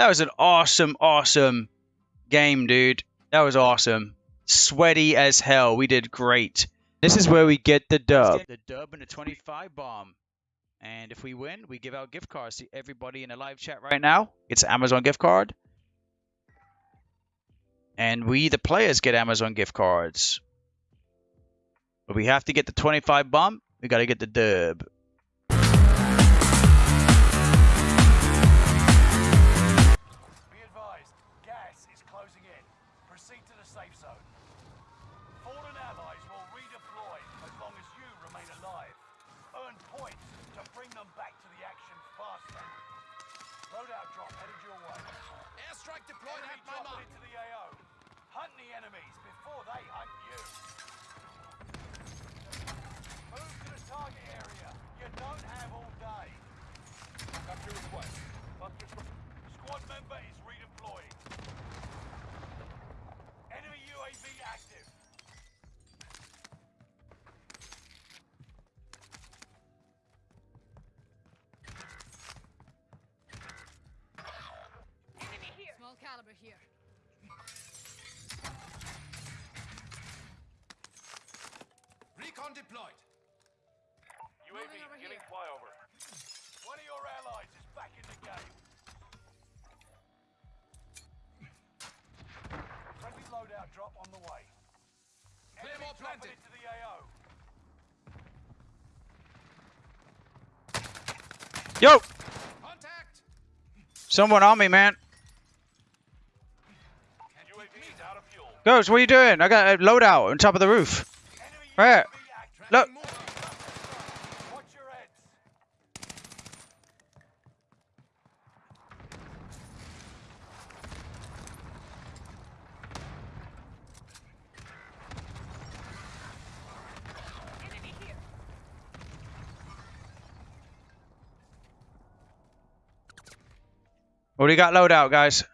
That was an awesome, awesome game, dude. That was awesome. Sweaty as hell. We did great. This is where we get the dub. The dub and the 25 bomb. And if we win, we give out gift cards to everybody in the live chat right now. It's an Amazon gift card. And we, the players, get Amazon gift cards. But we have to get the 25 bomb. We got to get the dub. Small caliber here. Recon deployed. UAV Moving over giving here. flyover. One of your allies is back in the game. Friendly loadout drop on the way. Enemy Claymore dropping planted. into the AO. Yo! Contact. Someone on me, man. UAV is out of fuel. Ghost, what are you doing? I got a loadout on top of the roof. Right. Look. What do you got loadout, guys?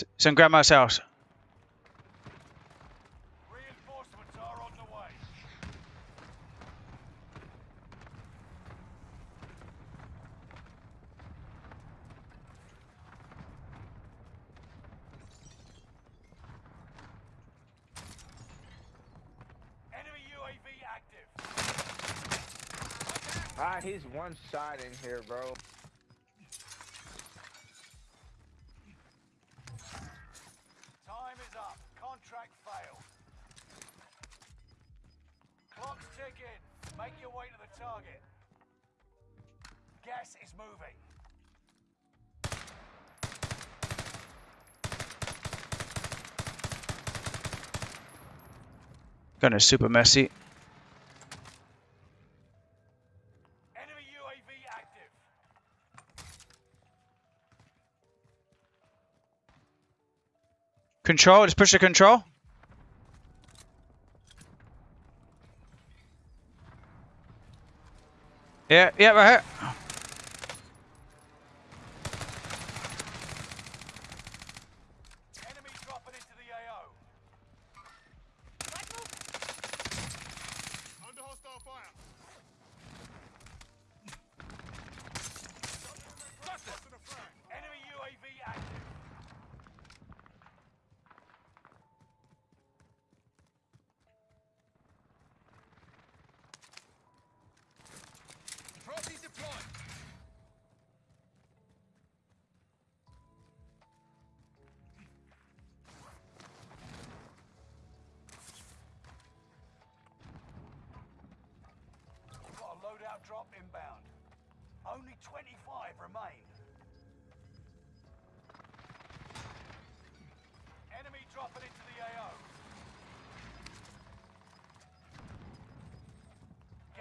Got it. S- Some grandma's house. Reinforcements are on the way. Enemy UAV active. Ah, he's one shot in here, bro. Gonna super messy. Enemy UAV active. Control, just push the control. Yeah, yeah, right here.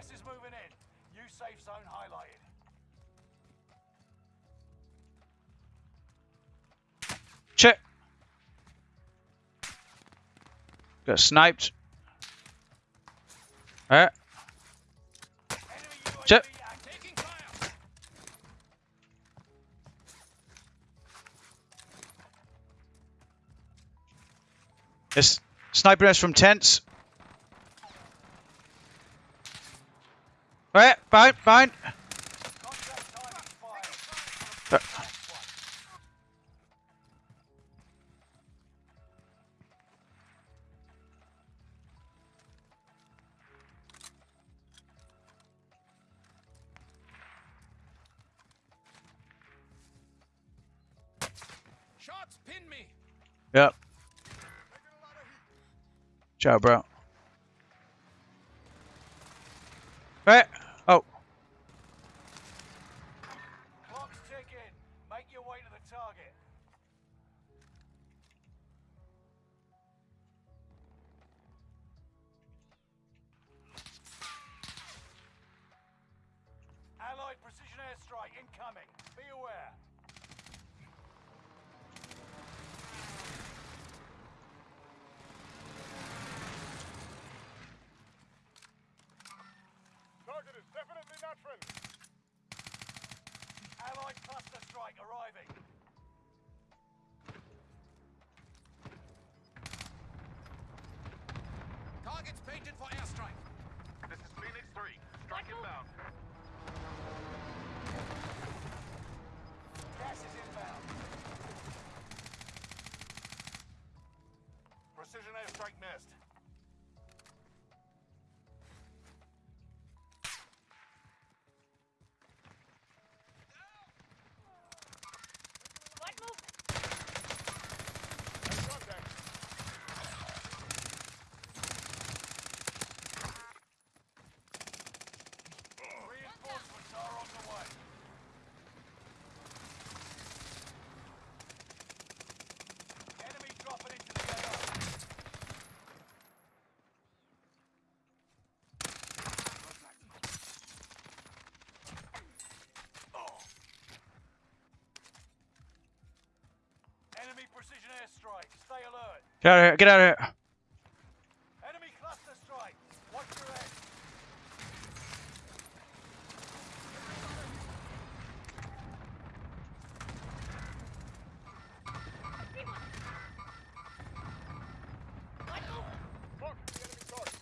Gas is moving in. New safe zone highlighted. Check. Got sniped. Alright. Enemy Check. It's sniping us from tents. Fine, fine. Contract. Uh. Shots pin me. Yep. Ciao, bro. Right. Incoming. Be aware. Airstrike get out of here. Get out of here. Enemy cluster strike. Watch your head. Light movement. The enemy target.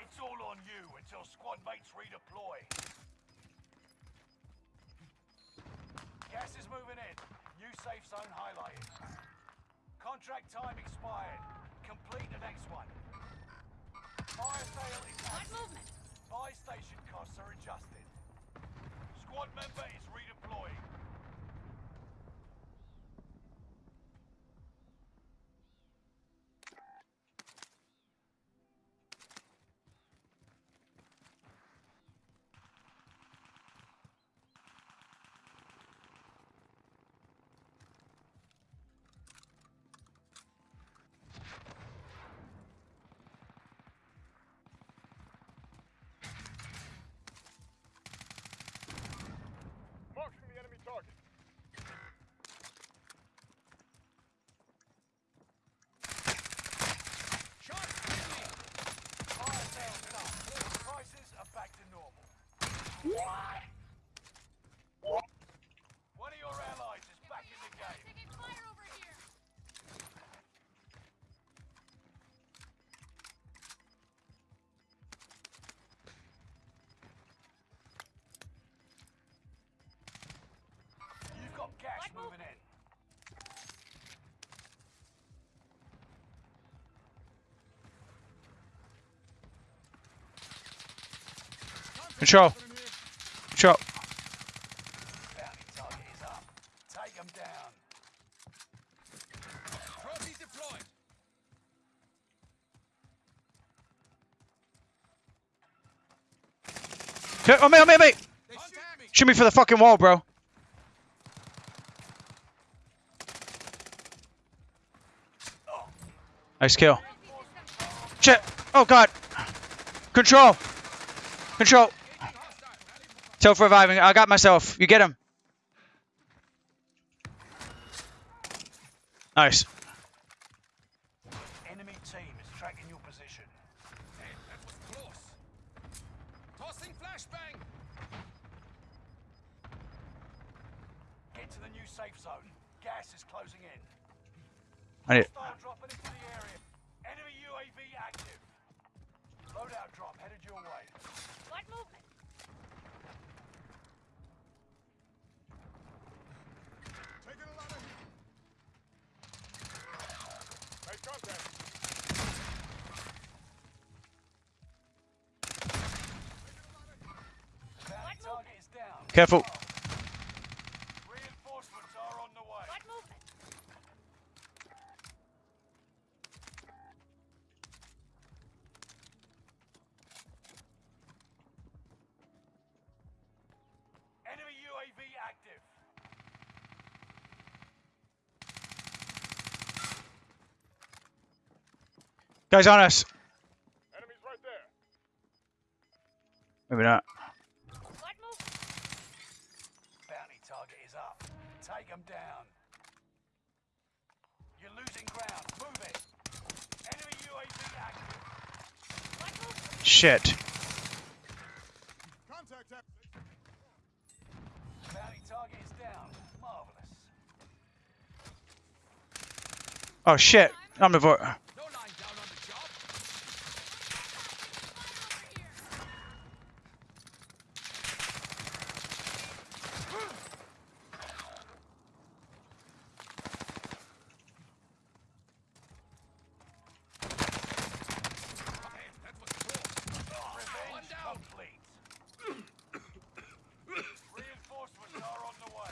It's all on you until squad mates redeploy. Gas is moving in. New safe zone highlighted. Contract time expired. Complete the next one. Fire sale is active. movement. Buy station costs are adjusted. Squad member is redeploying. Deployed. Okay, Oh, me, oh. Shoot me. Shoot me for the fucking wall, bro. Nice kill. Shit. Oh, God. Control. Control. Self reviving. I got myself. You get him. Nice. Enemy team is tracking your position. Hey, that was close. Tossing flashbang. Get to the new safe zone. Gas is closing in. I need. Hostile dropping into the area. Enemy UAV active. Loadout drop headed your way. Light movement. Careful. Reinforcements are on the way. Light movement. Enemy UAV active. Guys on us. Shit. Oh shit. I'm the vo- No lying down on the job. Over here. Damn, that was close. Revenge One down. complete. Reinforcements are on the way.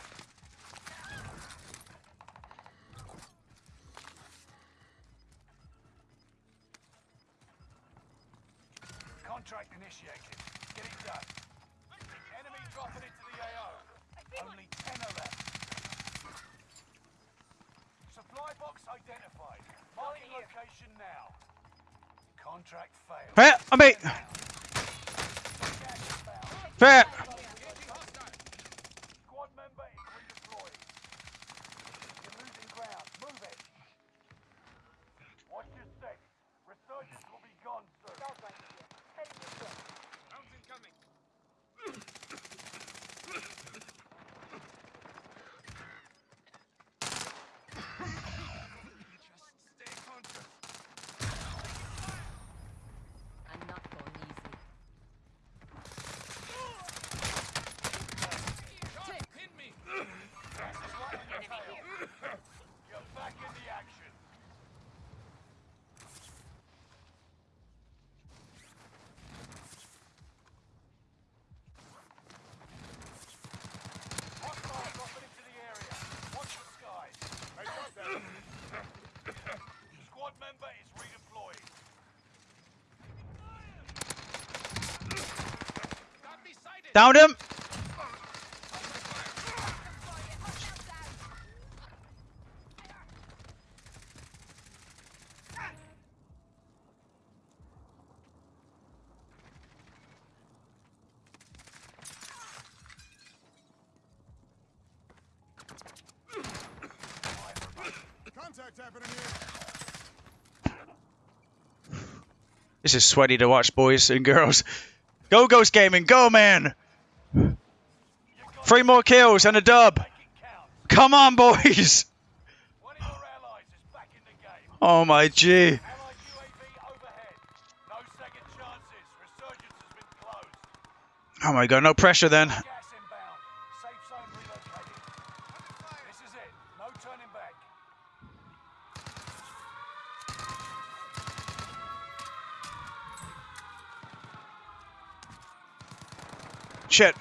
Contract initiated. Get it done. Enemy dropping into the AO. Only 10 are left. Supply box identified. Marking location now. Contract failed. Fair. I mean. Fair. Engaging hostile. Squad member is redeployed. You're losing ground. Move it. Watch your six. Resurgence will be gone soon. Rounds incoming. Just stay conscious. I'm not going easy. Shot, pin me. Gas is right on your tail. You're back in the action. Hostiles dropping into the area. Watch the skies. I got that. Squad member is redeployed. Got me sighted. Downed him. This is sweaty to watch, boys and girls. Go Ghost Gaming. Go, man. Three more kills and a dub. Come on, boys. Oh my G. Oh my god, no pressure then. Gas inbound. Safe zone relocated. This is it. No turning back. Shit.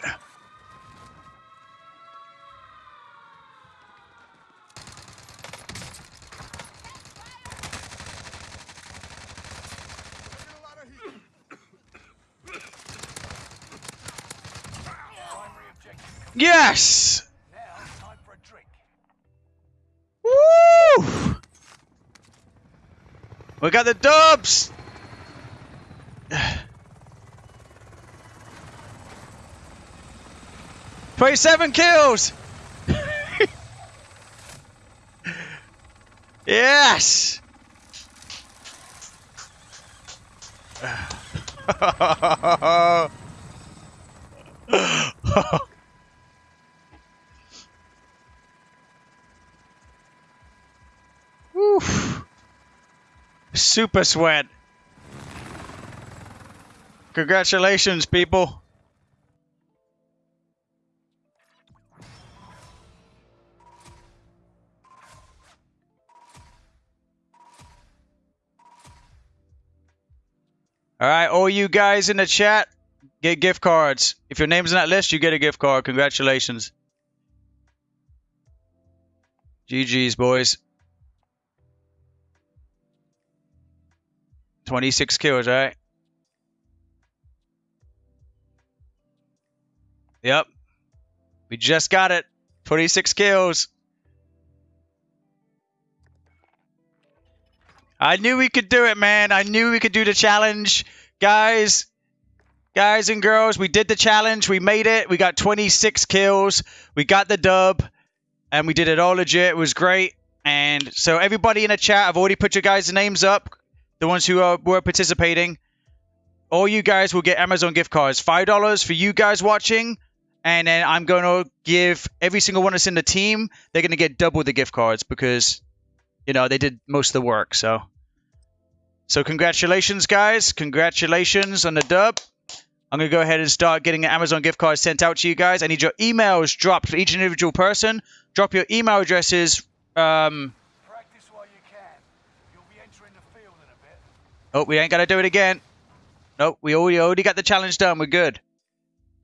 Taking a lot of heat. Primary objective. complete. Yes. Now, time for a drink. Woo! We got the dubs. Twenty-seven kills. yes. Super sweat. Congratulations, people. All right, all you guys in the chat, get gift cards. If your name's in that list, you get a gift card. Congratulations. GG's, boys. 26 kills, right? Yep. We just got it. 26 kills. I knew we could do it, man. I knew we could do the challenge. Guys, guys and girls, we did the challenge. We made it. We got 26 kills. We got the dub. And we did it all legit. It was great. And so everybody in the chat, I've already put your guys' names up. The ones who are, were participating. All you guys will get Amazon gift cards. $5 for you guys watching. And then I'm going to give every single one that's in the team, they're going to get double the gift cards because, you know, they did most of the work. So, so congratulations, guys. Congratulations on the dub. I'm going to go ahead and start getting an Amazon gift card sent out to you guys. I need your emails dropped for each individual person. Drop your email addresses. Um, Practice while you can. You'll be entering the field in a bit. Oh, we ain't going to do it again. Nope, we already, already got the challenge done. We're good.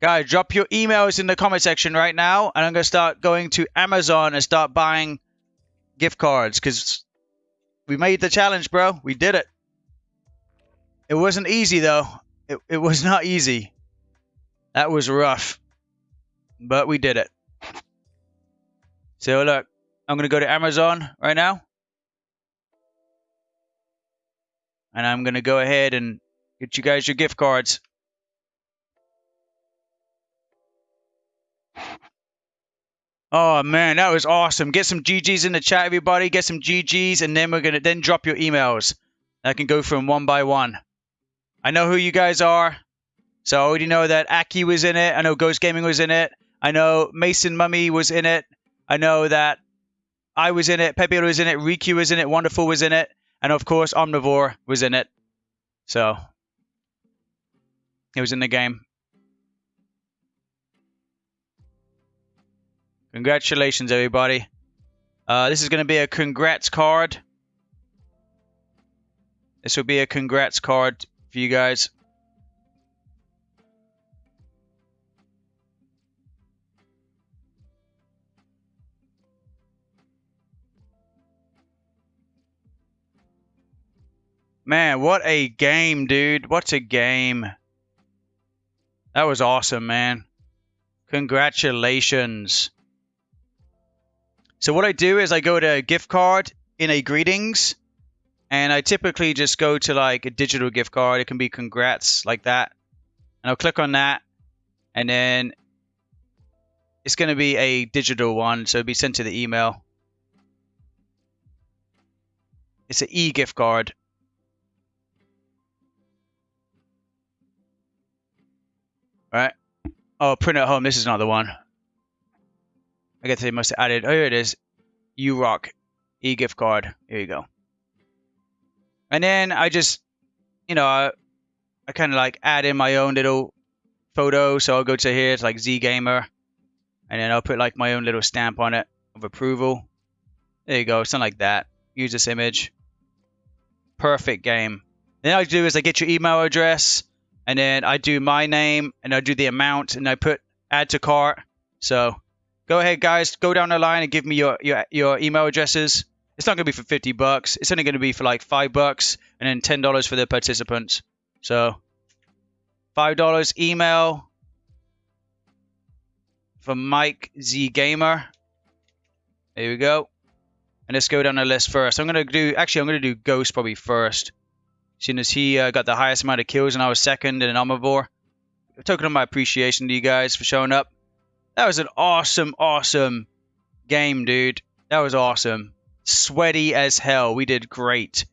Guys, drop your emails in the comment section right now, and I'm going to start going to Amazon and start buying gift cards because we made the challenge, bro. We did it. It wasn't easy, though. It, it was not easy. That was rough. But we did it. So, look, I'm going to go to Amazon right now. And I'm going to go ahead and get you guys your gift cards. Oh man, that was awesome. Get some GGs in the chat, everybody. Get some GGs, and then we're gonna then drop your emails. I can go from one by one. I know who you guys are. So I already know that Aki was in it. I know Ghost Gaming was in it. I know Mason Mummy was in it. I know that I was in it. Pepe was in it. Riku was in it. Wonderful was in it. And of course, Omnivore was in it. So he was in the game. Congratulations, everybody. Uh, this is going to be a congrats card. This will be a congrats card for you guys. Man, what a game, dude. What a game. That was awesome, man. Congratulations. So what I do is I go to a gift card in a greetings and I typically just go to like a digital gift card. It can be congrats like that. And I'll click on that and then it's going to be a digital one. So it'll be sent to the email. It's an e-gift card. Right. Oh, print at home. This is not the one. I guess they must have added. Oh, here it is. You rock. E gift card. Here you go. And then I just, you know, I, I kind of like add in my own little photo. So I'll go to here. It's like Z Gamer. And then I'll put like my own little stamp on it of approval. There you go. Something like that. Use this image. Perfect game. Then I do is I get your email address and then I do my name and I do the amount and I put add to cart. So go ahead, guys, go down the line and give me your your, your email addresses. It's not going to be for 50 bucks. It's only going to be for like five bucks and then ten dollars for the participants. So five dollars email from Mike Z Gamer. There we go. And let's go down the list first. I'm going to do actually I'm going to do Ghost probably first. Seeing as he uh, got the highest amount of kills and I was second in an Omnivore. Token of my appreciation to you guys for showing up. That was an awesome, awesome game, dude. That was awesome. Sweaty as hell. We did great.